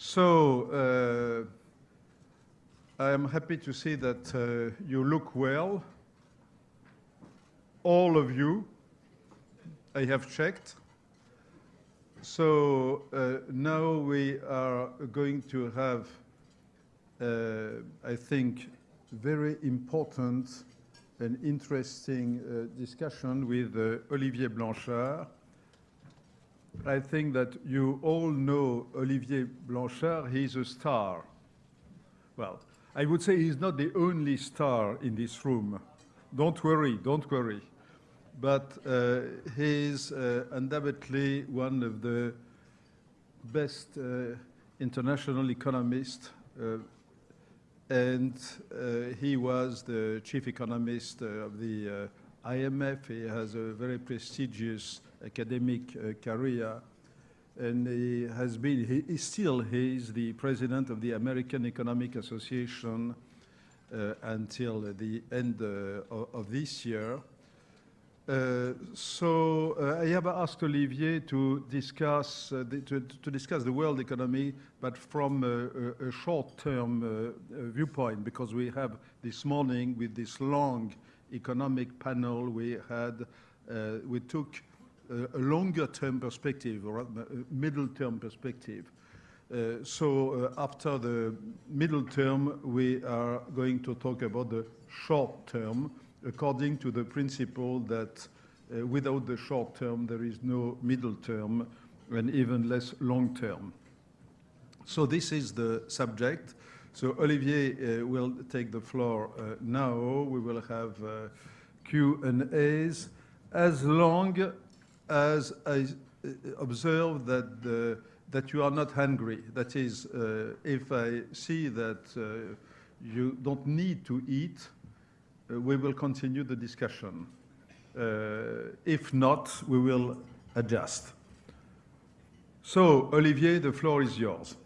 So, uh, I am happy to see that uh, you look well. All of you, I have checked. So uh, now we are going to have, uh, I think, very important and interesting uh, discussion with uh, Olivier Blanchard. I think that you all know Olivier Blanchard. He's a star. Well, I would say he's not the only star in this room. Don't worry, don't worry. But uh, he's uh, undoubtedly one of the best uh, international economists uh, and uh, he was the chief economist uh, of the IMF. He has a very prestigious academic uh, career. And he has been, he, is still he is the president of the American Economic Association uh, until the end uh, of, of, this year. Uh, so uh, I have asked Olivier to discuss uh, the, to, to, discuss the world economy, but from a, a, a short-term viewpoint, because we have this morning with this long economic panel we had, we took a longer-term perspective or a middle-term perspective. Uh, so uh, after the middle term, we are going to talk about the short term, according to the principle that uh, without the short term, there is no middle term and even less long term. So this is the subject. So Olivier uh, will take the floor uh, now. We will have uh, Q&As as long as I uh, observe that, the, that you are not hungry. That is, uh, if I see that you don't need to eat, we will continue the discussion. If not, we will adjust. So, Olivier, the floor is yours.